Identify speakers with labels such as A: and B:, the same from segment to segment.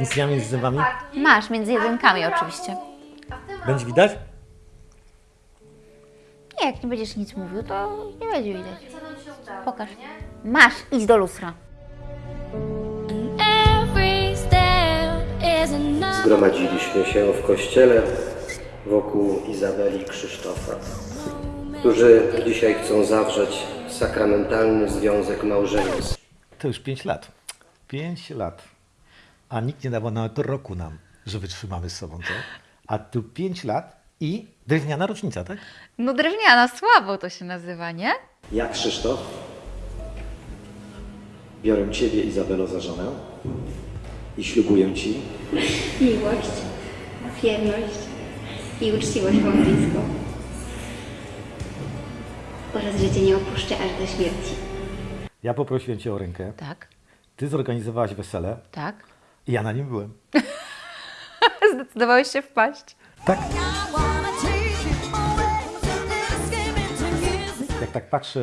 A: Nic nie mam między zębami?
B: Masz, między jedynkami oczywiście.
A: Będzie widać?
B: Nie, jak nie będziesz nic mówił, to nie będzie widać. Pokaż. Masz, idź do lustra.
C: Zgromadziliśmy się w kościele wokół Izabeli i Krzysztofa, którzy dzisiaj chcą zawrzeć sakramentalny związek małżeński.
A: To już 5 lat. 5 lat. A nikt nie dawał nawet roku nam, że wytrzymamy z sobą, co? A tu 5 lat i drewniana rocznica, tak?
B: No drewniana, słabo to się nazywa, nie?
D: Ja, Krzysztof, biorę Ciebie, Izabelo, za żonę i ślubuję Ci
E: miłość, wierność i uczciwość małżeńską oraz że Cię nie opuszczę aż do śmierci.
A: Ja poprosiłem Cię o rękę,
B: Tak,
A: Ty zorganizowałaś wesele
B: tak.
A: Ja na nim byłem.
B: Zdecydowałeś się wpaść.
A: Tak? Jak tak patrzę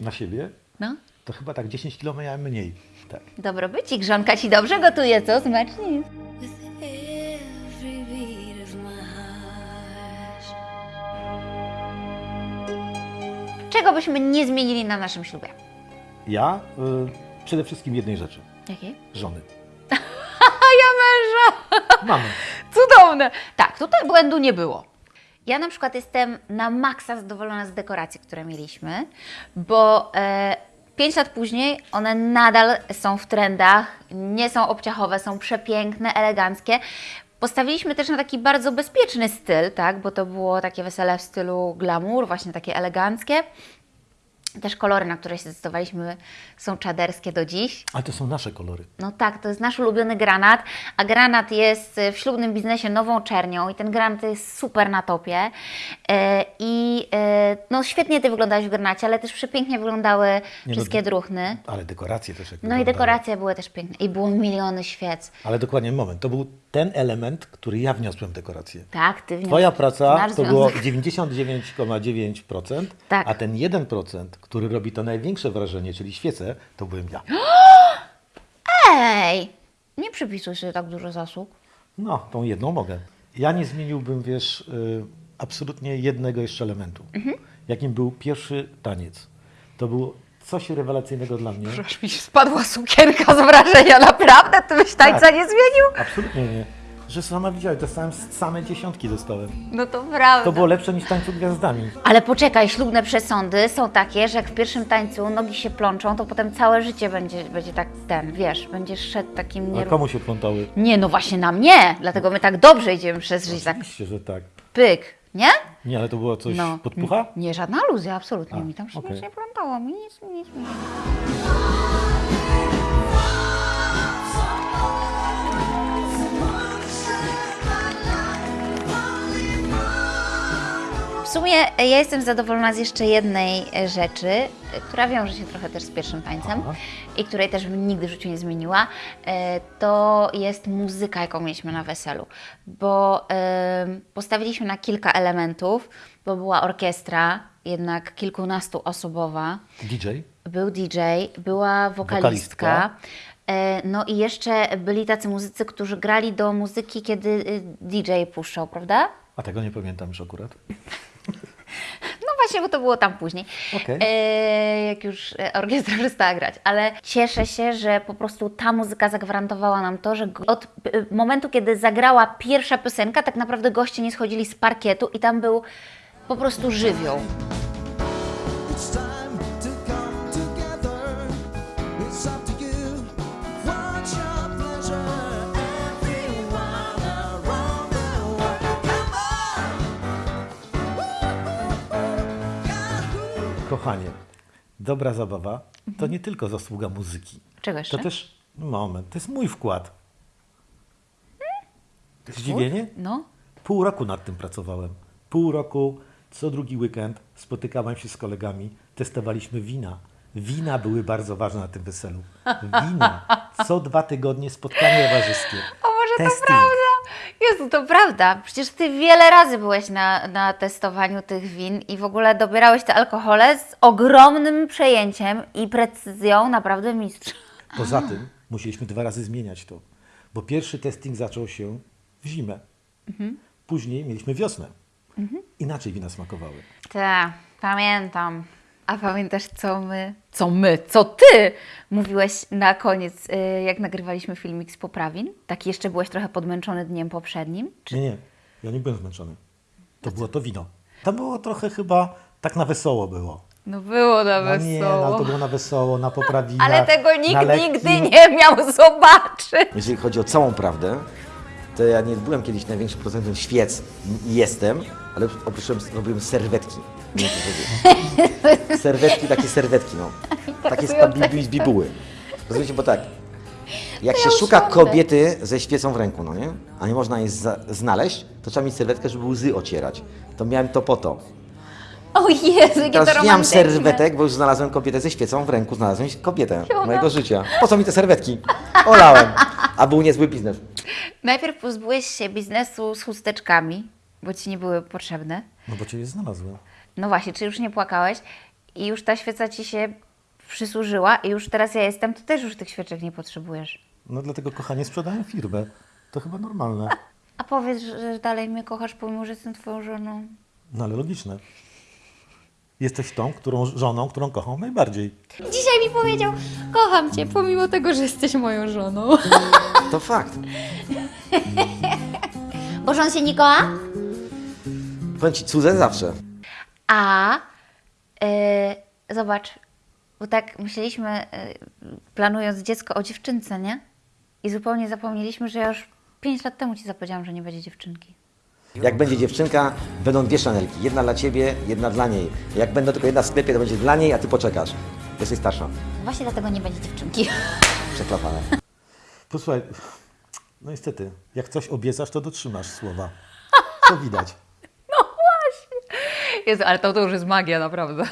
A: e, na siebie,
B: No,
A: to chyba tak 10 kg miałem mniej. Tak.
B: dobrobycik, żonka ci dobrze gotuje, co? Smacznie jest. Czego byśmy nie zmienili na naszym ślubie?
A: Ja y, przede wszystkim jednej rzeczy.
B: Jakiej?
A: Żony. Mamy.
B: Cudowne! Tak, tutaj błędu nie było. Ja na przykład jestem na maksa zadowolona z dekoracji, które mieliśmy, bo e, 5 lat później one nadal są w trendach, nie są obciachowe, są przepiękne, eleganckie. Postawiliśmy też na taki bardzo bezpieczny styl, tak, bo to było takie wesele w stylu glamour, właśnie takie eleganckie. Też kolory, na które się zdecydowaliśmy, są czaderskie do dziś.
A: Ale to są nasze kolory.
B: No tak, to jest nasz ulubiony granat, a granat jest e, w ślubnym biznesie nową czernią i ten granat jest super na topie. E, I e, no świetnie Ty wyglądałeś w granacie, ale też przepięknie wyglądały
A: no,
B: wszystkie druchny.
A: Ale dekoracje też jak
B: No i dekoracje były też piękne i było miliony świec.
A: Ale dokładnie moment. To był ten element, który ja wniosłem dekorację.
B: Tak, Ty wniosłeś
A: Twoja praca to było
B: związek.
A: 99,9%,
B: Tak.
A: a ten 1%, który robi to największe wrażenie, czyli świece, to byłem ja.
B: Ej, nie przypisuj sobie tak dużo zasług.
A: No, tą jedną mogę. Ja nie zmieniłbym, wiesz, y, absolutnie jednego jeszcze elementu.
B: Mhm.
A: Jakim był pierwszy taniec. To było coś rewelacyjnego dla mnie.
B: Aż mi spadła sukienka z wrażenia, naprawdę? Ty byś tańca
A: Tak.
B: nie zmienił?
A: Absolutnie nie. Że sama widziałeś, dostałem same dziesiątki dostałem.
B: No to prawda.
A: To było lepsze niż tańcu gwiazdami.
B: Ale poczekaj, ślubne przesądy są takie, że jak w pierwszym tańcu nogi się plączą, to potem całe życie będzie, będzie tak ten, wiesz, będziesz szedł takim
A: A
B: nie...
A: komu się plątały?
B: Nie, no właśnie na mnie, dlatego my tak dobrze idziemy przez życie, tak
A: Oczywiście, że tak.
B: pyk, nie?
A: Nie, ale to było coś
B: No.
A: podpucha?
B: Nie, żadna aluzja, absolutnie.
A: A,
B: mi tam się
A: okej.
B: nic nie plątało, mi nic, nic, nic. Sumie ja jestem zadowolona z jeszcze jednej e, rzeczy, e, która wiąże się trochę też z pierwszym tańcem
A: Aha.
B: i której też bym nigdy w życiu nie zmieniła. E, To jest muzyka, jaką mieliśmy na weselu, bo postawiliśmy na kilka elementów, bo była orkiestra, jednak kilkunastoosobowa,
A: DJ?
B: był DJ, była wokalistka.
A: Wokalistka.
B: E, No i jeszcze byli tacy muzycy, którzy grali do muzyki, kiedy DJ puszczał, prawda?
A: A tego nie pamiętam już akurat.
B: Właśnie, bo to było tam później,
A: Okej.
B: e, jak już e, orkiestra przestała grać. Ale cieszę się, że po prostu ta muzyka zagwarantowała nam to, że od e, momentu, kiedy zagrała pierwsza piosenka, tak naprawdę goście nie schodzili z parkietu i tam był po prostu żywioł.
A: Kochanie, dobra zabawa to nie tylko zasługa muzyki.
B: Czego jeszcze?
A: To też, moment, to jest mój wkład. Zdziwienie?
B: No.
A: Pół roku nad tym pracowałem. Pół roku, co drugi weekend spotykałem się z kolegami, testowaliśmy wina. Wina były bardzo ważne na tym weselu. Wina. Co dwa tygodnie spotkanie towarzyskie.
B: O może to
A: Testing.
B: prawda? Jezu, to prawda. Przecież Ty wiele razy byłeś na, na testowaniu tych win i w ogóle dobierałeś te alkohole z ogromnym przejęciem i precyzją, naprawdę mistrz.
A: Poza tym musieliśmy dwa razy zmieniać to. Bo pierwszy testing zaczął się w zimę. Później mieliśmy wiosnę. Inaczej wina smakowały.
B: Tak, pamiętam. A pamiętasz, co my, co my, co ty mówiłeś na koniec, y, jak nagrywaliśmy filmik z poprawin? Tak jeszcze byłeś trochę podmęczony dniem poprzednim?
A: Nie, nie, ja nie byłem zmęczony. To było to wino. To było trochę chyba tak na wesoło było.
B: No było na
A: No nie, no, to było na wesoło, na poprawinach.
B: Ale tego nikt
A: lekkim-
B: nigdy nie miał zobaczyć.
D: Jeżeli chodzi o całą prawdę, to ja nie byłem kiedyś największym producentem świec. Jestem, ale oprócz tego robiłem serwetki. Nie wiem. Serwetki, takie serwetki, no. Takie z, bibu- z bibuły. Rozumiecie, bo tak, jak się szuka kobiety ze świecą w ręku, no nie? A nie można jej znaleźć, to trzeba mieć serwetkę, żeby łzy ocierać. To miałem to po to.
B: O Jezu, jakie to
D: Teraz nie mam serwetek, bo już znalazłem kobietę ze świecą w ręku, znalazłem kobietę mojego życia. Po co mi te serwetki? Olałem. A był niezły biznes.
B: Najpierw pozbyłeś się biznesu z chusteczkami, bo ci nie były potrzebne.
A: No bo cię je znalazłem.
B: No właśnie, czy już nie płakałeś i już ta świeca ci się przysłużyła i już teraz ja jestem, to też już tych świeczek nie potrzebujesz.
A: No dlatego, kochanie, sprzedają firmę. To chyba normalne.
B: A powiedz, że dalej mnie kochasz, pomimo że jestem twoją żoną.
A: No ale logiczne. Jesteś tą, którą żoną, którą kocham najbardziej.
B: Dzisiaj mi powiedział, kocham cię, pomimo tego, że jesteś moją żoną.
D: To fakt.
B: Bo żon się nie kocha?
D: Powiem ci, cudze zawsze.
B: A yy, zobacz, bo tak myśleliśmy, yy, planując dziecko o dziewczynce, nie? I zupełnie zapomnieliśmy, że ja już 5 lat temu ci zapowiedziałam, że nie będzie dziewczynki.
D: Jak będzie dziewczynka, będą dwie szanelki. Jedna dla ciebie, jedna dla niej. Jak będą tylko jedna w sklepie, to będzie dla niej, a ty poczekasz. Jesteś starsza.
B: Właśnie dlatego nie będzie dziewczynki.
D: Przeklapane.
A: Posłuchaj, no niestety, jak coś obiecasz, to dotrzymasz słowa. To widać.
B: Jezu, ale to, to już jest magia, naprawdę.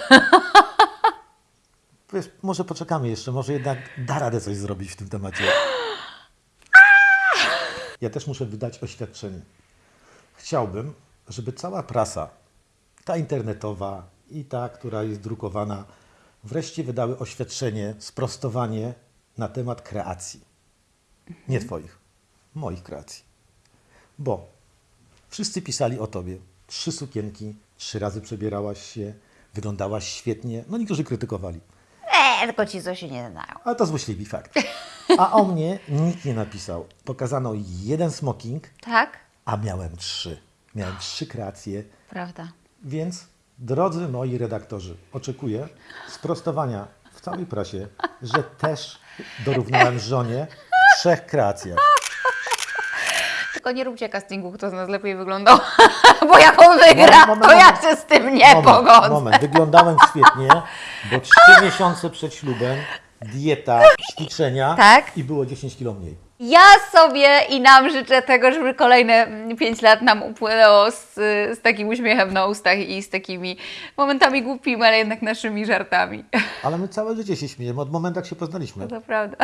A: Wiesz, może poczekamy jeszcze, może jednak da radę coś zrobić w tym temacie. Ja też muszę wydać oświadczenie. Chciałbym, żeby cała prasa, ta internetowa i ta, która jest drukowana, wreszcie wydały oświadczenie, sprostowanie na temat kreacji. Nie Twoich, moich kreacji. Bo wszyscy pisali o Tobie. Trzy sukienki, trzy razy przebierałaś się, wyglądałaś świetnie. No niektórzy krytykowali.
B: Eee, tylko ci co się nie znają.
A: Ale to złośliwi fakt. A o mnie nikt nie napisał. Pokazano jeden smoking,
B: Tak?
A: a miałem trzy. Miałem trzy kreacje,
B: Prawda.
A: więc drodzy moi redaktorzy, oczekuję sprostowania w całej prasie, że też dorównałem żonie trzech kreacjach.
B: Tylko nie róbcie castingu, kto z nas lepiej wyglądał. Bo jak on wygra,
A: Moment, moment,
B: to ja
A: moment.
B: się z tym nie pogodzę.
A: moment, wyglądałem świetnie, bo trzy miesiące przed ślubem dieta, ćwiczenia
B: Tak.
A: i było 10 kilo mniej.
B: Ja sobie i nam życzę tego, żeby kolejne 5 lat nam upłynęło z, z takim uśmiechem na ustach i z takimi momentami głupimi, ale jednak naszymi żartami.
A: Ale my całe życie się śmiejemy, od momentu jak się poznaliśmy.
B: To prawda.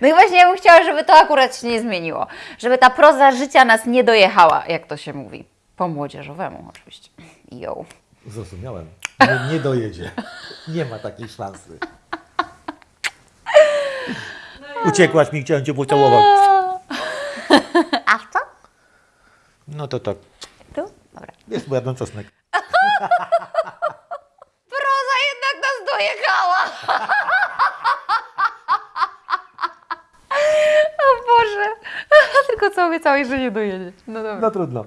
B: No i właśnie ja bym chciała, żeby to akurat się nie zmieniło. Żeby ta proza życia nas nie dojechała, jak to się mówi. Po młodzieżowemu oczywiście. Jo.
A: Zrozumiałem. Nie, nie dojedzie. Nie ma takiej szansy. Uciekłaś mi, chciałem cię pocałować.
B: A co?
A: No to tak.
B: Tu? Dobra.
A: Wiesz, bo jadłem czosnek.
B: Proza jednak nas dojechała! O Boże! Tylko co obiecałeś, że nie dojedzie. No dobra.
A: No trudno.